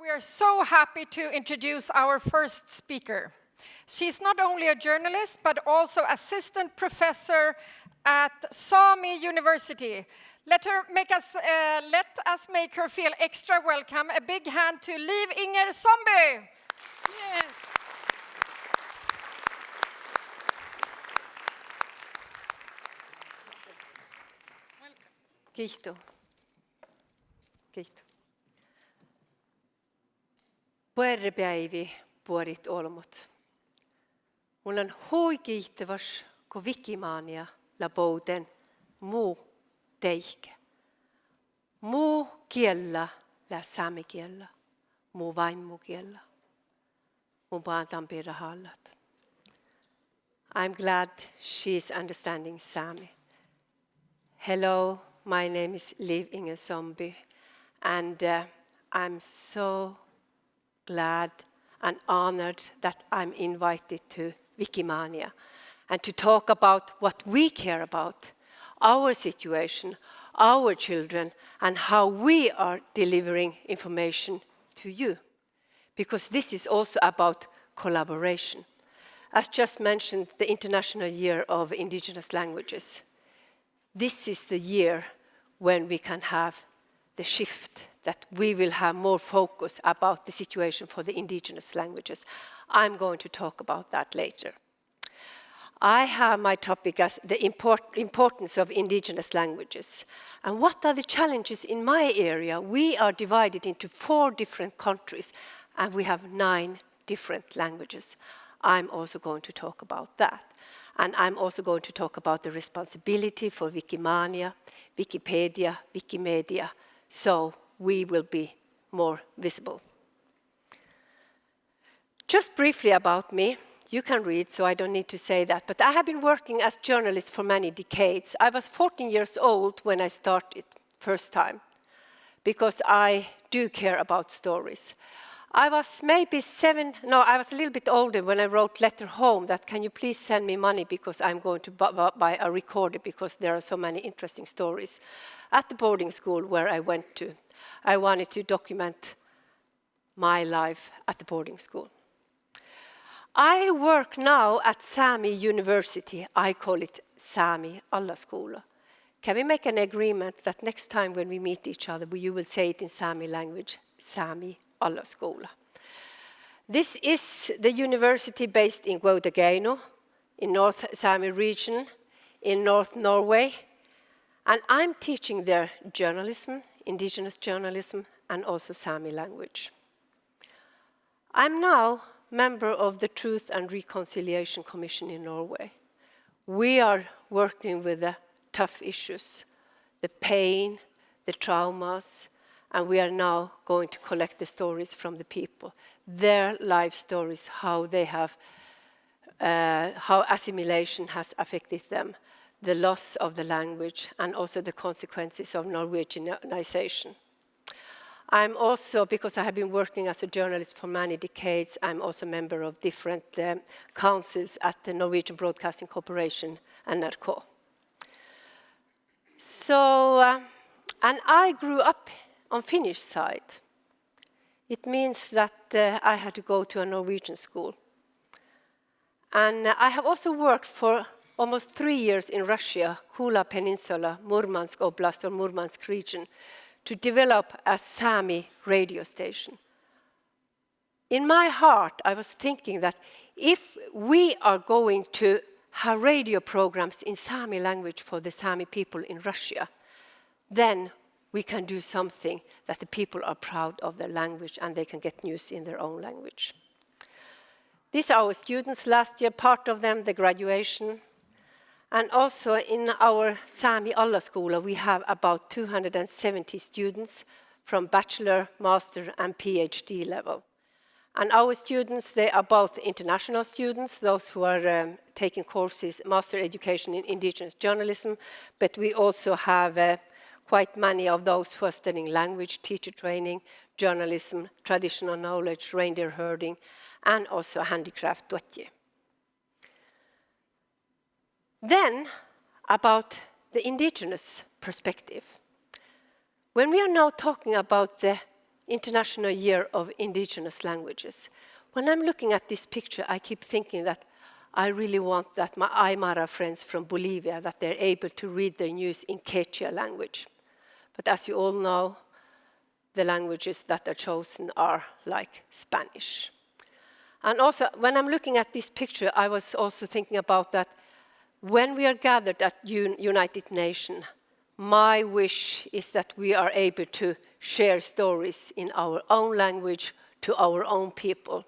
we are so happy to introduce our first speaker. She's not only a journalist, but also assistant professor at Sami University. Let, her make us, uh, let us make her feel extra welcome. A big hand to Liv Inger Somby. Yes. Kiitos. Kiitos. Puerrepäivi puorit olmut. Mulla on huikiihtavas, kun Wikimaania labouten muu teihke. Muu kiellä lä sami kiellä, muu vaimmu kiellä. Mun paantan hallat. I'm glad she's understanding Sami. Hello, my name is Liv Inger Zombie, and uh, I'm so glad and honored that I'm invited to Wikimania and to talk about what we care about, our situation, our children, and how we are delivering information to you. Because this is also about collaboration. As just mentioned, the International Year of Indigenous Languages. This is the year when we can have the shift, that we will have more focus about the situation for the indigenous languages. I'm going to talk about that later. I have my topic as the import, importance of indigenous languages. And what are the challenges in my area? We are divided into four different countries and we have nine different languages. I'm also going to talk about that. And I'm also going to talk about the responsibility for Wikimania, Wikipedia, Wikimedia, so we will be more visible. Just briefly about me, you can read, so I don't need to say that. But I have been working as journalist for many decades. I was 14 years old when I started first time, because I do care about stories. I was maybe seven, no, I was a little bit older when I wrote letter home that can you please send me money because I'm going to buy a recorder because there are so many interesting stories. At the boarding school where I went to, I wanted to document my life at the boarding school. I work now at Sami University. I call it Sami Allaskola. Can we make an agreement that next time when we meet each other, you will say it in Sami language, Sami Allaskola. This is the university based in Kautokeino, in North Sami region, in North Norway. And I'm teaching there journalism, indigenous journalism, and also Sami language. I'm now member of the Truth and Reconciliation Commission in Norway. We are working with the tough issues, the pain, the traumas, and we are now going to collect the stories from the people, their life stories, how they have, uh, how assimilation has affected them, the loss of the language, and also the consequences of Norwegianization. I'm also, because I have been working as a journalist for many decades, I'm also a member of different um, councils at the Norwegian Broadcasting Corporation, and NRK. So, uh, and I grew up on Finnish side. It means that uh, I had to go to a Norwegian school. And uh, I have also worked for almost three years in Russia, Kola Peninsula, Murmansk Oblast or Murmansk region, to develop a Sami radio station. In my heart, I was thinking that if we are going to have radio programs in Sami language for the Sami people in Russia, then we can do something that the people are proud of their language and they can get news in their own language. These are our students last year, part of them, the graduation, and also in our Sami Allaskola, we have about 270 students from bachelor, master and PhD level. And our students, they are both international students, those who are um, taking courses, master education in indigenous journalism, but we also have uh, quite many of those who are studying language, teacher training, journalism, traditional knowledge, reindeer herding, and also handicraft duodji. Then, about the indigenous perspective. When we are now talking about the International Year of Indigenous Languages. When I'm looking at this picture, I keep thinking that I really want that my Aymara friends from Bolivia, that they're able to read their news in Quechua language. But as you all know, the languages that are chosen are like Spanish. And also, when I'm looking at this picture, I was also thinking about that when we are gathered at United Nations, my wish is that we are able to share stories in our own language to our own people.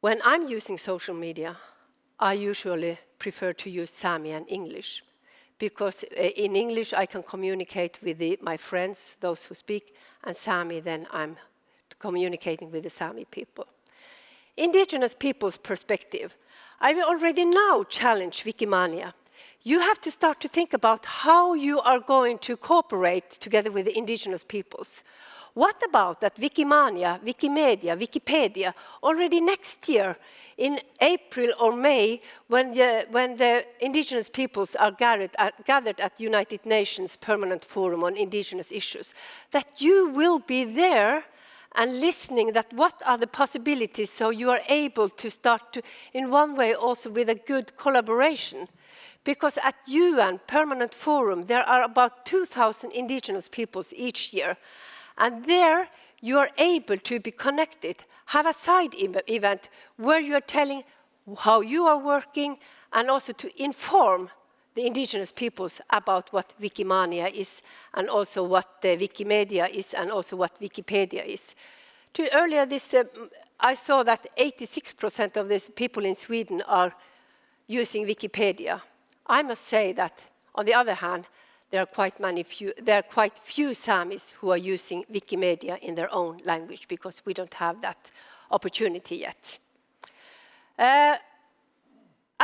When I'm using social media, I usually prefer to use Sami and English because uh, in English I can communicate with the, my friends, those who speak, and Sami then I'm communicating with the Sami people. Indigenous people's perspective. I will already now challenge Wikimania. You have to start to think about how you are going to cooperate together with the indigenous peoples. What about that Wikimania, Wikimedia, Wikipedia, already next year, in April or May, when the, when the indigenous peoples are gathered at, gathered at United Nations Permanent Forum on Indigenous Issues, that you will be there and listening that what are the possibilities so you are able to start to, in one way also with a good collaboration. Because at UN Permanent Forum, there are about 2,000 indigenous peoples each year. And there you are able to be connected, have a side event where you are telling how you are working and also to inform the indigenous peoples about what Wikimania is and also what the Wikimedia is and also what Wikipedia is. To earlier this, uh, I saw that 86% of these people in Sweden are using Wikipedia. I must say that, on the other hand, there are quite many few, there are quite few Samis who are using Wikimedia in their own language because we don't have that opportunity yet. Uh,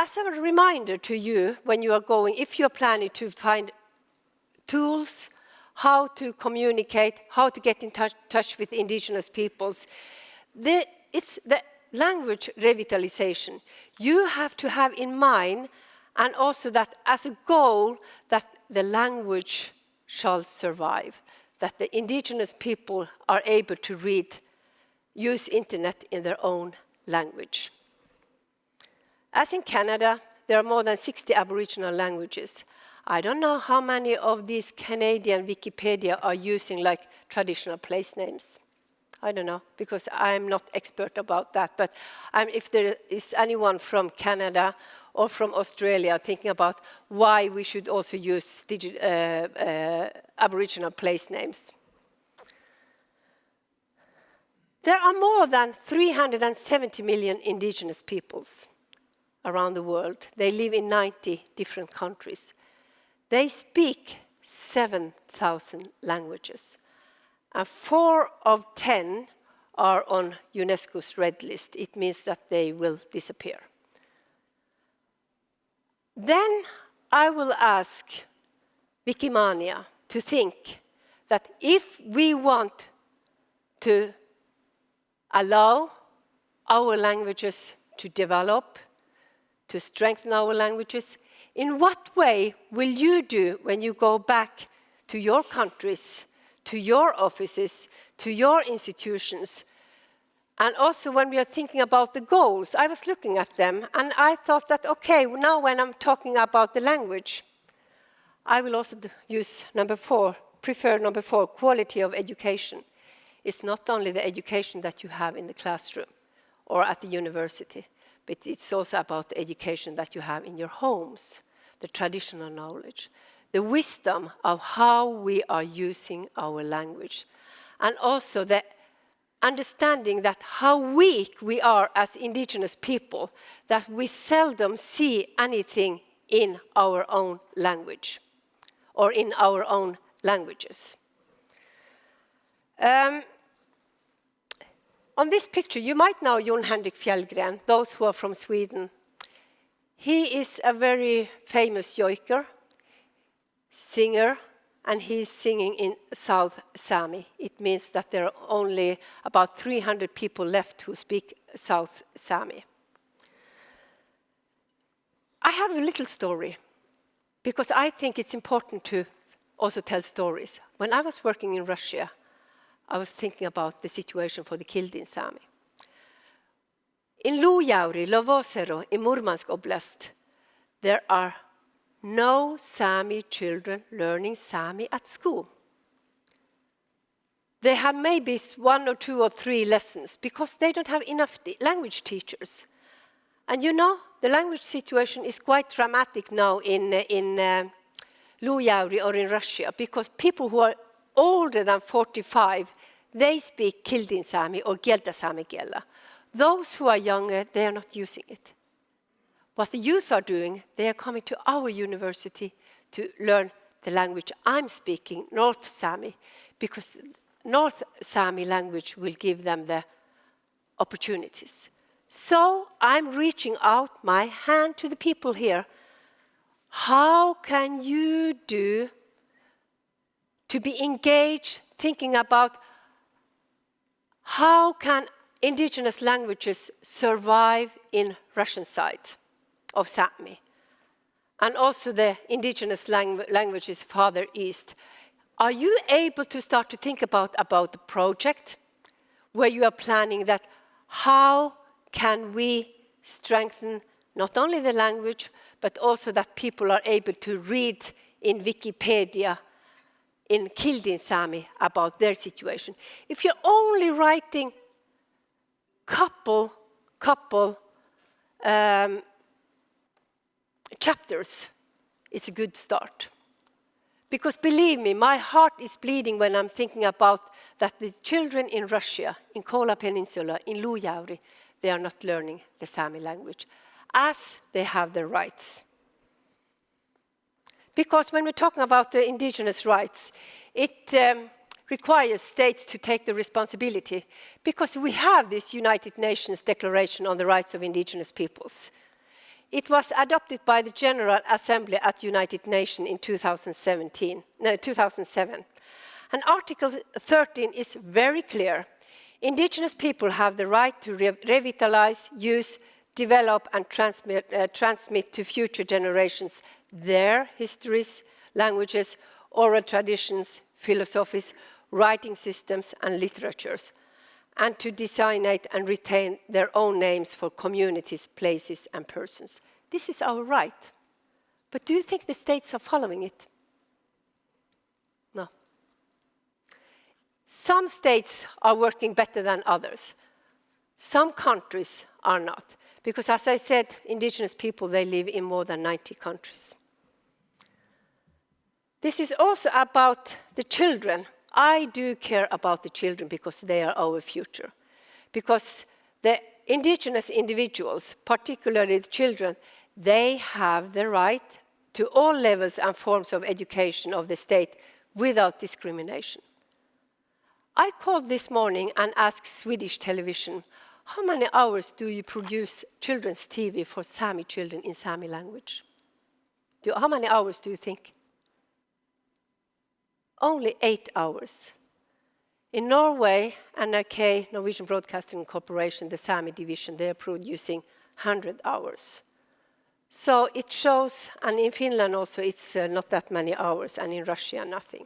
as a reminder to you when you are going, if you are planning to find tools, how to communicate, how to get in touch, touch with indigenous peoples, the, it's the language revitalization. You have to have in mind and also that as a goal that the language shall survive, that the indigenous people are able to read, use internet in their own language. As in Canada, there are more than 60 Aboriginal languages. I don't know how many of these Canadian Wikipedia are using like traditional place names. I don't know, because I'm not expert about that. But um, if there is anyone from Canada or from Australia thinking about why we should also use uh, uh, Aboriginal place names. There are more than 370 million indigenous peoples around the world. They live in 90 different countries. They speak 7,000 languages. And four of 10 are on UNESCO's red list. It means that they will disappear. Then I will ask Wikimania to think that if we want to allow our languages to develop, to strengthen our languages, in what way will you do when you go back to your countries, to your offices, to your institutions, and also when we are thinking about the goals, I was looking at them and I thought that, okay, now when I'm talking about the language, I will also use number four, prefer number four, quality of education. It's not only the education that you have in the classroom or at the university, but it's also about the education that you have in your homes, the traditional knowledge, the wisdom of how we are using our language, and also the understanding that how weak we are as indigenous people, that we seldom see anything in our own language or in our own languages. Um, on this picture, you might know Jon Henrik Fjällgren, those who are from Sweden. He is a very famous joiker, singer, and he's singing in South Sami. It means that there are only about 300 people left who speak South Sami. I have a little story because I think it's important to also tell stories. When I was working in Russia, I was thinking about the situation for the Kildin Sami. In Lujauri, Lovozero, in Murmansk Oblast, there are no Sami children learning Sami at school. They have maybe one or two or three lessons because they don't have enough language teachers. And you know, the language situation is quite dramatic now in, in uh, Lujauri or in Russia because people who are older than 45, they speak Kildin Sami or Gelta Sami Kiela. Those who are younger, they are not using it. What the youth are doing, they are coming to our university to learn the language I'm speaking, North Sami, because North Sami language will give them the opportunities. So I'm reaching out my hand to the people here. How can you do to be engaged, thinking about how can indigenous languages survive in Russian side of Sami? And also the indigenous langu languages farther east. Are you able to start to think about, about the project where you are planning that how can we strengthen not only the language, but also that people are able to read in Wikipedia in Kildin Sami about their situation. If you're only writing couple, couple um, chapters, it's a good start. Because believe me, my heart is bleeding when I'm thinking about that the children in Russia, in Kola Peninsula, in Lujauri, they are not learning the Sami language as they have the rights. Because when we're talking about the indigenous rights, it um, requires states to take the responsibility because we have this United Nations Declaration on the Rights of Indigenous Peoples. It was adopted by the General Assembly at United Nations in 2017, no, 2007. And Article 13 is very clear. Indigenous people have the right to re revitalize, use, develop and transmit, uh, transmit to future generations their histories, languages, oral traditions, philosophies, writing systems and literatures, and to designate and retain their own names for communities, places and persons. This is our right. But do you think the states are following it? No. Some states are working better than others. Some countries are not. Because as I said, indigenous people, they live in more than 90 countries. This is also about the children. I do care about the children because they are our future. Because the indigenous individuals, particularly the children, they have the right to all levels and forms of education of the state without discrimination. I called this morning and asked Swedish television, how many hours do you produce children's TV for Sami children in Sami language? Do, how many hours do you think? Only eight hours. In Norway, NRK, Norwegian Broadcasting Corporation, the Sami division, they are producing 100 hours. So it shows, and in Finland also, it's uh, not that many hours, and in Russia, nothing.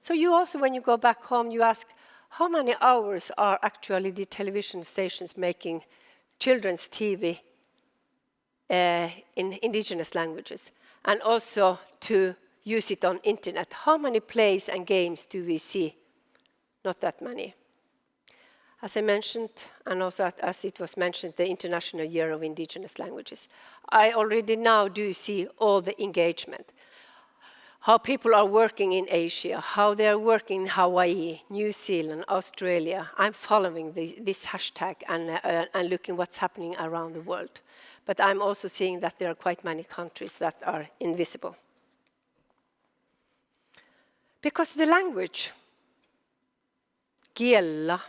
So you also, when you go back home, you ask, how many hours are actually the television stations making children's TV uh, in indigenous languages? And also to use it on internet. How many plays and games do we see? Not that many. As I mentioned, and also as it was mentioned, the International Year of Indigenous Languages. I already now do see all the engagement how people are working in Asia, how they are working in Hawaii, New Zealand, Australia. I'm following the, this hashtag and, uh, and looking what's happening around the world. But I'm also seeing that there are quite many countries that are invisible. Because the language, Kiela,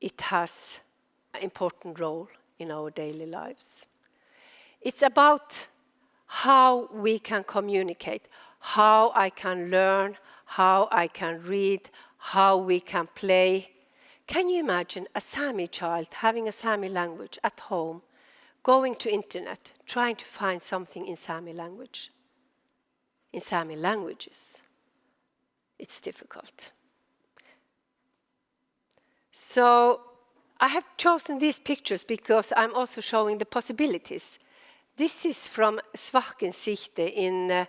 it has an important role in our daily lives. It's about how we can communicate, how I can learn, how I can read, how we can play. Can you imagine a Sami child having a Sami language at home, going to internet, trying to find something in Sami language? In Sami languages, it's difficult. So I have chosen these pictures because I'm also showing the possibilities. This is from Svahken Sijte in uh,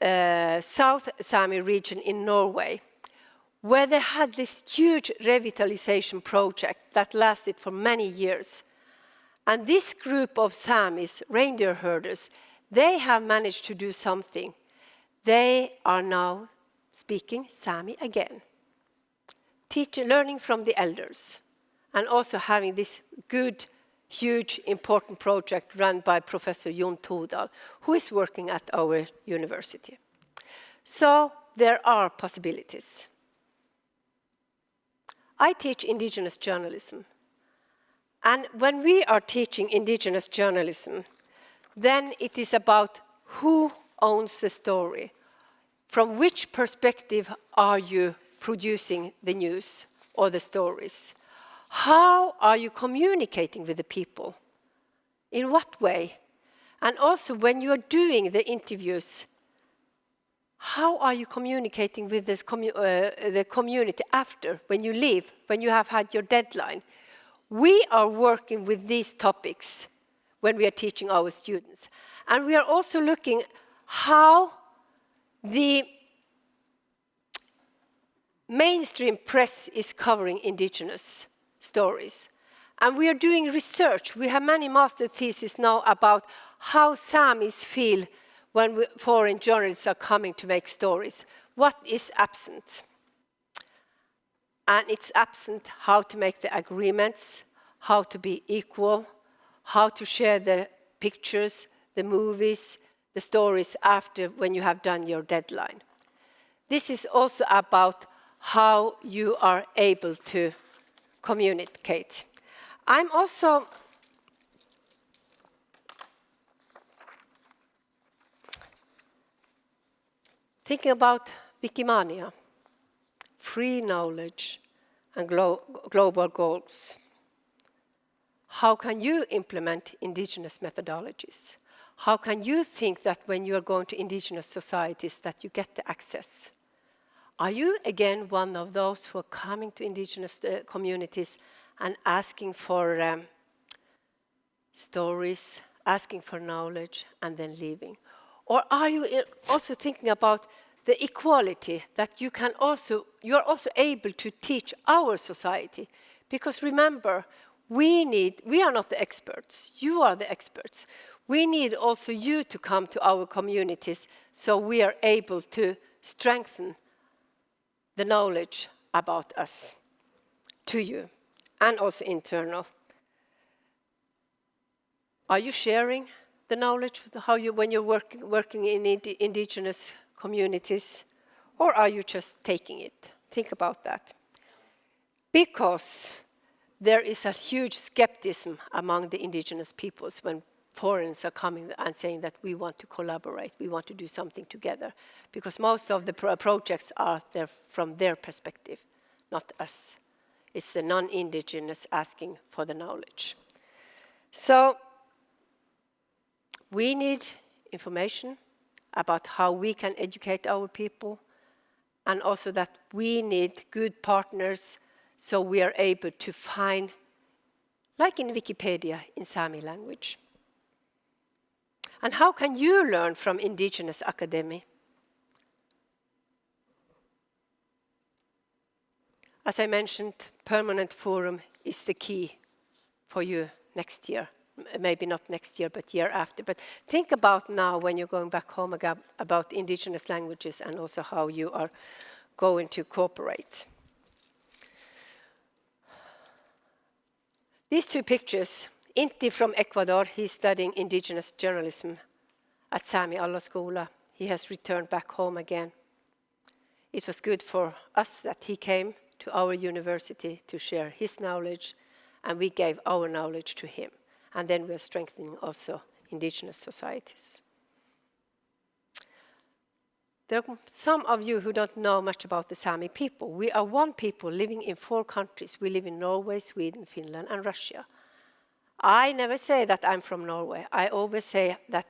uh, South Sami region in Norway, where they had this huge revitalization project that lasted for many years. And this group of Samis, reindeer herders, they have managed to do something. They are now speaking Sami again, teaching, learning from the elders, and also having this good, huge, important project run by Professor Jon Todal, who is working at our university. So there are possibilities. I teach indigenous journalism. And when we are teaching indigenous journalism, then it is about who owns the story. From which perspective are you producing the news or the stories? How are you communicating with the people? In what way? And also when you are doing the interviews, how are you communicating with commu uh, the community after, when you leave, when you have had your deadline? We are working with these topics when we are teaching our students. And we are also looking how the mainstream press is covering indigenous stories. And we are doing research. We have many master theses now about how Samis feel when we, foreign journalists are coming to make stories. What is absent? And it's absent how to make the agreements, how to be equal, how to share the pictures, the movies, the stories after when you have done your deadline. This is also about how you are able to communicate. I'm also thinking about Wikimania, free knowledge and glo global goals. How can you implement indigenous methodologies? How can you think that when you are going to indigenous societies that you get the access? Are you again one of those who are coming to indigenous uh, communities and asking for um, stories, asking for knowledge, and then leaving? Or are you uh, also thinking about the equality that you can also, you are also able to teach our society? Because remember, we need, we are not the experts, you are the experts. We need also you to come to our communities so we are able to strengthen the knowledge about us to you and also internal. Are you sharing the knowledge how you, when you're work, working in ind indigenous communities or are you just taking it? Think about that. Because there is a huge skepticism among the indigenous peoples when foreigners are coming and saying that we want to collaborate, we want to do something together. Because most of the pro projects are there from their perspective, not us. It's the non-indigenous asking for the knowledge. So we need information about how we can educate our people and also that we need good partners so we are able to find, like in Wikipedia, in Sami language. And how can you learn from indigenous academy? As I mentioned, permanent forum is the key for you next year. Maybe not next year, but year after. But think about now when you're going back home again about indigenous languages and also how you are going to cooperate. These two pictures Inti from Ecuador, he's studying indigenous journalism at Sami Allaskola. He has returned back home again. It was good for us that he came to our university to share his knowledge and we gave our knowledge to him. And then we are strengthening also indigenous societies. There are some of you who don't know much about the Sami people. We are one people living in four countries. We live in Norway, Sweden, Finland and Russia. I never say that I'm from Norway. I always say that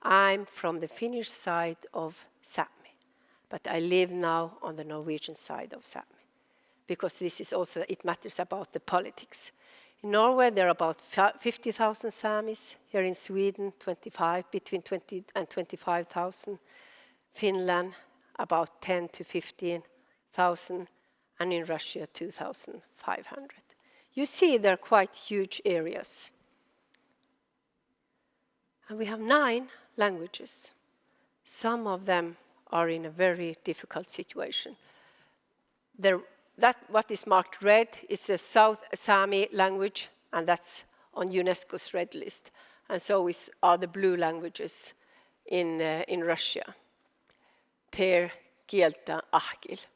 I'm from the Finnish side of Sami. but I live now on the Norwegian side of Sami. because this is also, it matters about the politics. In Norway, there are about 50,000 Samis. Here in Sweden, 25, between 20 and 25,000. Finland, about 10 to 15,000. And in Russia, 2,500. You see, they're quite huge areas. And we have nine languages. Some of them are in a very difficult situation. There, that what is marked red is the South Sami language, and that's on UNESCO's red list. And so is, are the blue languages in, uh, in Russia. Ter, Kielta, Ahkil.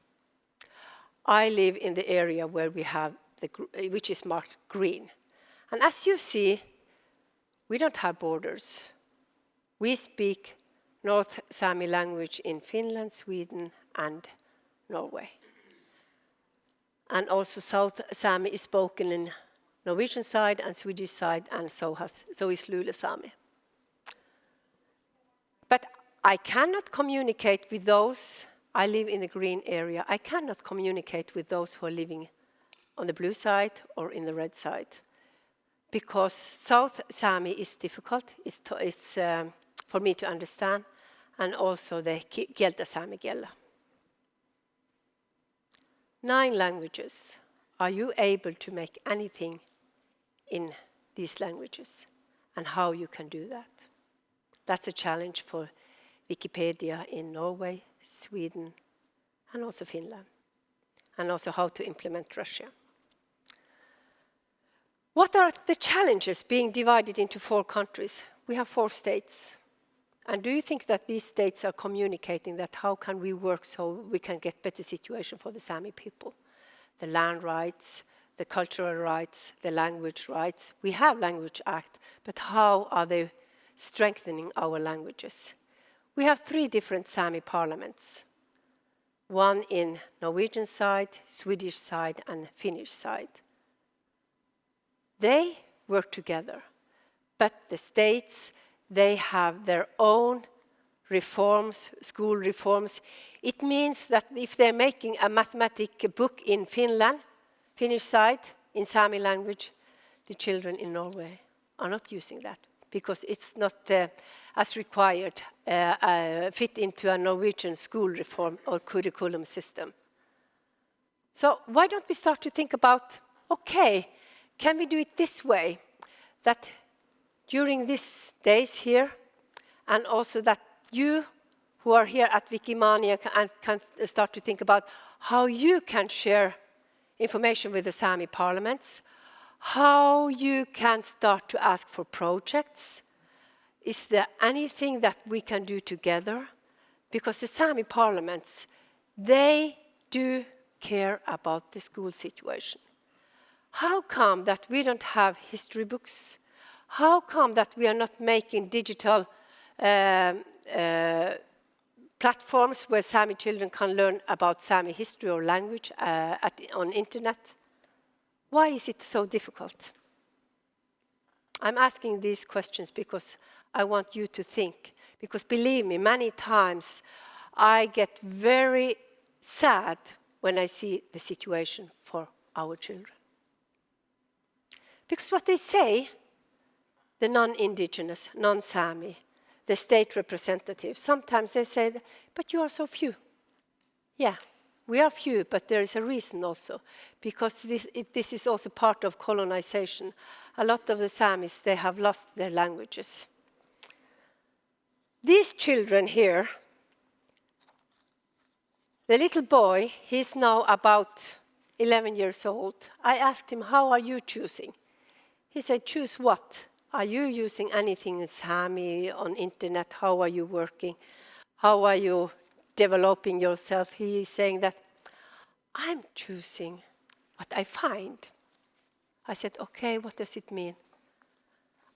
I live in the area where we have the, which is marked green. And as you see, we don't have borders. We speak North Sami language in Finland, Sweden, and Norway. And also South Sami is spoken in Norwegian side and Swedish side, and so, has, so is Lule Sami. I cannot communicate with those, I live in the green area, I cannot communicate with those who are living on the blue side or in the red side. Because South Sami is difficult, it's, to, it's um, for me to understand, and also the Kielta Sami Gella. Nine languages. Are you able to make anything in these languages? And how you can do that? That's a challenge for Wikipedia in Norway, Sweden, and also Finland. And also how to implement Russia. What are the challenges being divided into four countries? We have four states. And do you think that these states are communicating that how can we work so we can get better situation for the Sami people? The land rights, the cultural rights, the language rights. We have Language Act, but how are they strengthening our languages? We have three different Sami parliaments. One in Norwegian side, Swedish side, and Finnish side. They work together, but the states, they have their own reforms, school reforms. It means that if they're making a mathematic book in Finland, Finnish side, in Sami language, the children in Norway are not using that because it's not uh, as required, uh, uh, fit into a Norwegian school reform or curriculum system. So why don't we start to think about, okay, can we do it this way? That during these days here, and also that you who are here at Wikimania can, can start to think about how you can share information with the Sami parliaments, how you can start to ask for projects. Is there anything that we can do together? Because the Sami parliaments, they do care about the school situation. How come that we don't have history books? How come that we are not making digital uh, uh, platforms where Sami children can learn about Sami history or language uh, at, on internet? Why is it so difficult? I'm asking these questions because I want you to think. Because believe me, many times I get very sad when I see the situation for our children. Because what they say, the non-indigenous, non-Sami, the state representatives, sometimes they say, but you are so few. Yeah, we are few, but there is a reason also, because this, it, this is also part of colonization. A lot of the Samis, they have lost their languages. These children here, the little boy, he's now about 11 years old. I asked him, how are you choosing? He said, choose what? Are you using anything in Sami on internet? How are you working? How are you developing yourself? He is saying that I'm choosing what I find. I said, okay, what does it mean?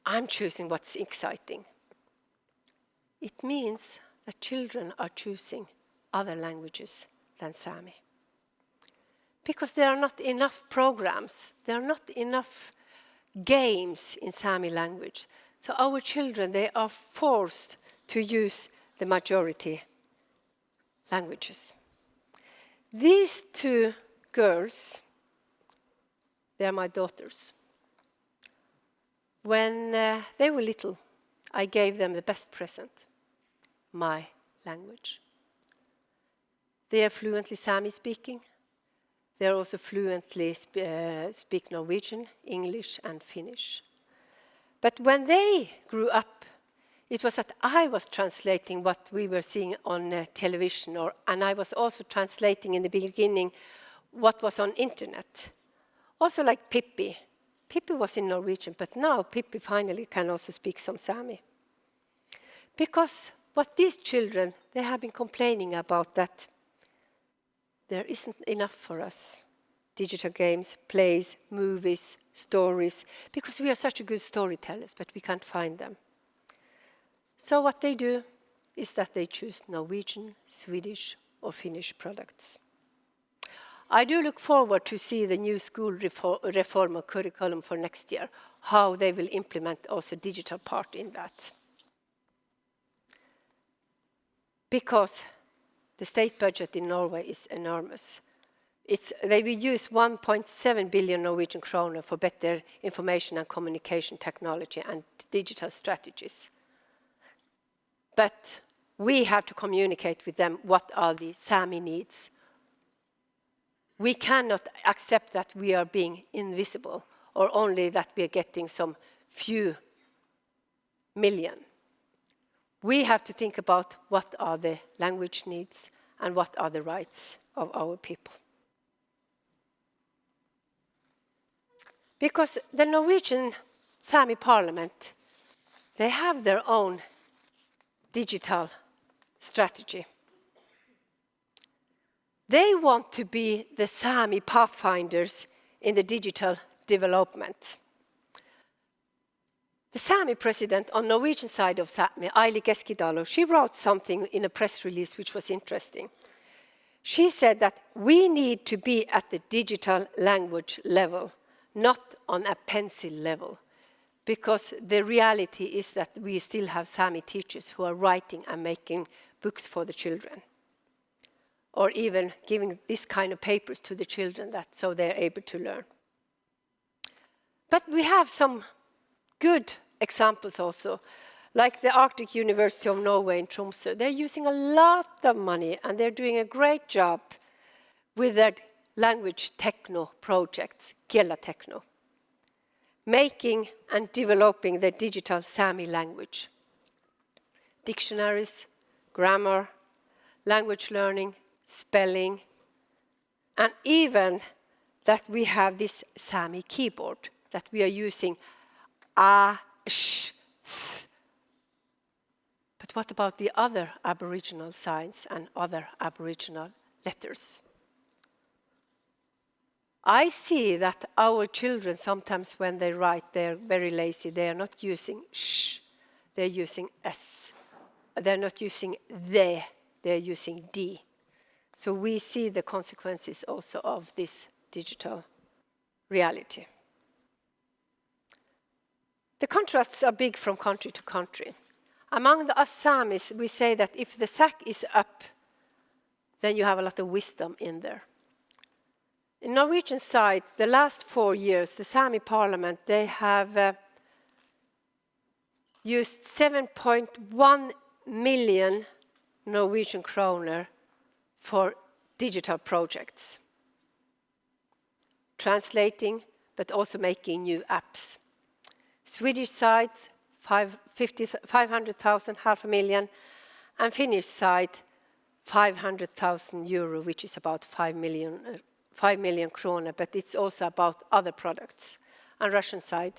I'm choosing what's exciting. It means that children are choosing other languages than Sami. Because there are not enough programs, there are not enough games in Sami language. So our children, they are forced to use the majority languages. These two girls, they are my daughters. When uh, they were little, I gave them the best present, my language. They are fluently Sami speaking. They are also fluently sp uh, speak Norwegian, English and Finnish. But when they grew up, it was that I was translating what we were seeing on uh, television, or, and I was also translating in the beginning what was on internet. Also like Pippi. Pippi was in Norwegian, but now Pippi finally can also speak some Sami. Because what these children, they have been complaining about that there isn't enough for us. Digital games, plays, movies, stories, because we are such a good storytellers, but we can't find them. So what they do is that they choose Norwegian, Swedish or Finnish products. I do look forward to see the new school reform or curriculum for next year, how they will implement also digital part in that. Because the state budget in Norway is enormous. It's, they will use 1.7 billion Norwegian kroner for better information and communication technology and digital strategies. But we have to communicate with them what are the Sami needs. We cannot accept that we are being invisible or only that we are getting some few million we have to think about what are the language needs and what are the rights of our people. Because the Norwegian Sami parliament, they have their own digital strategy. They want to be the Sami pathfinders in the digital development. The Sami president on Norwegian side of Sami, Aili Keskitalo, she wrote something in a press release which was interesting. She said that we need to be at the digital language level, not on a pencil level, because the reality is that we still have Sami teachers who are writing and making books for the children, or even giving this kind of papers to the children that so they're able to learn. But we have some good examples also, like the Arctic University of Norway in Tromsø. They're using a lot of money and they're doing a great job with their language techno projects, Giellatekno, making and developing the digital Sami language. Dictionaries, grammar, language learning, spelling, and even that we have this Sami keyboard that we are using a, sh, th. But what about the other Aboriginal signs and other Aboriginal letters? I see that our children sometimes when they write, they're very lazy. They are not using sh, they're using s. They're not using the, they're using d. So we see the consequences also of this digital reality. The contrasts are big from country to country. Among the Assamese, we say that if the sack is up, then you have a lot of wisdom in there. In Norwegian side, the last four years, the Sami parliament, they have uh, used 7.1 million Norwegian kroner for digital projects, translating, but also making new apps. Swedish side, 500,000, half a million, and Finnish side, 500,000 euro, which is about 5 million, uh, 5 million kroner, but it's also about other products. And Russian side,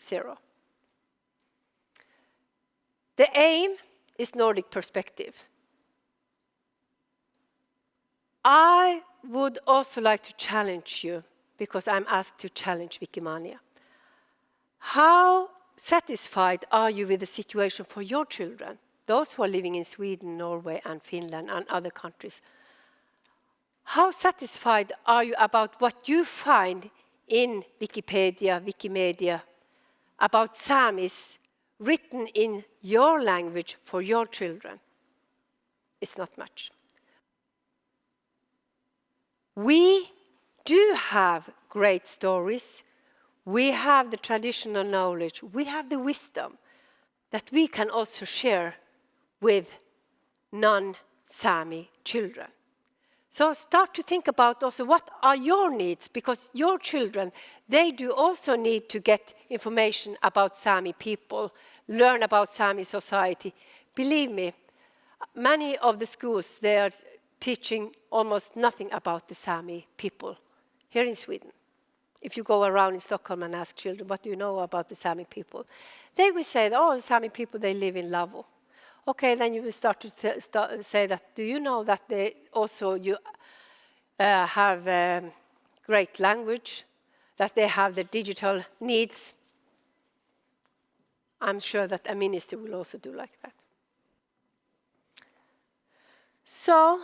zero. The aim is Nordic perspective. I would also like to challenge you, because I'm asked to challenge Wikimania. How satisfied are you with the situation for your children, those who are living in Sweden, Norway and Finland and other countries? How satisfied are you about what you find in Wikipedia, Wikimedia, about Samis written in your language for your children? It's not much. We do have great stories. We have the traditional knowledge. We have the wisdom that we can also share with non-Sami children. So start to think about also what are your needs, because your children, they do also need to get information about Sami people, learn about Sami society. Believe me, many of the schools, they are teaching almost nothing about the Sami people here in Sweden. If you go around in Stockholm and ask children, what do you know about the Sami people? They will say, oh, the Sami people, they live in lavvu. Okay, then you will start to start say that, do you know that they also you uh, have um, great language, that they have the digital needs? I'm sure that a minister will also do like that. So,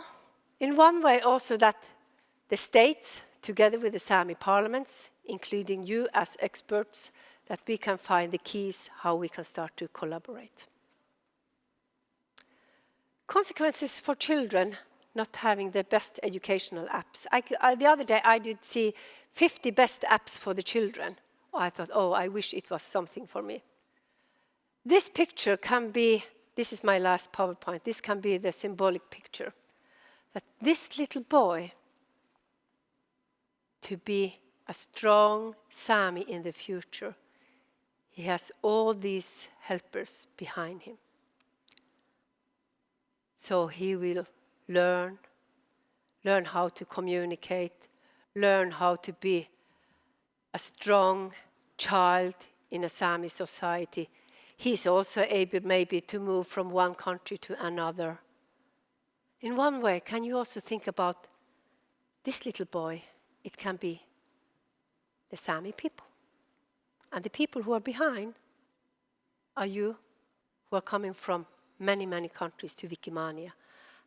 in one way also that the states, together with the Sami parliaments, including you as experts, that we can find the keys how we can start to collaborate. Consequences for children not having the best educational apps. I, I, uh, the other day I did see 50 best apps for the children. I thought, oh, I wish it was something for me. This picture can be, this is my last PowerPoint, this can be the symbolic picture. That this little boy, to be a strong Sami in the future, he has all these helpers behind him. So he will learn, learn how to communicate, learn how to be a strong child in a Sami society. He's also able maybe to move from one country to another. In one way, can you also think about this little boy? It can be the Sami people. And the people who are behind are you who are coming from many, many countries to Wikimania.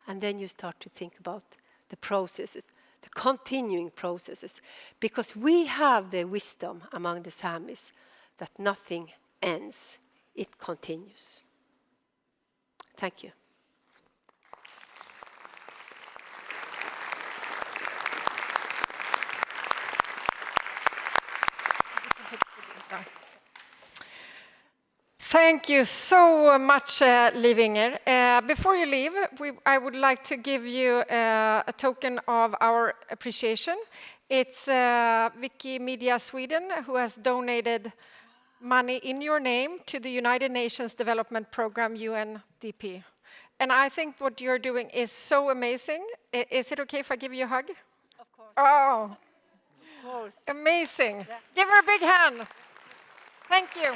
And then you start to think about the processes, the continuing processes, because we have the wisdom among the Samis that nothing ends, it continues. Thank you. Thank you so much, uh, Liv Inger. Uh, before you leave, we, I would like to give you uh, a token of our appreciation. It's uh, Wikimedia Sweden who has donated money in your name to the United Nations Development Program, UNDP. And I think what you're doing is so amazing. I, is it okay if I give you a hug? Of course. Oh, of course. amazing. Yeah. Give her a big hand. Thank you.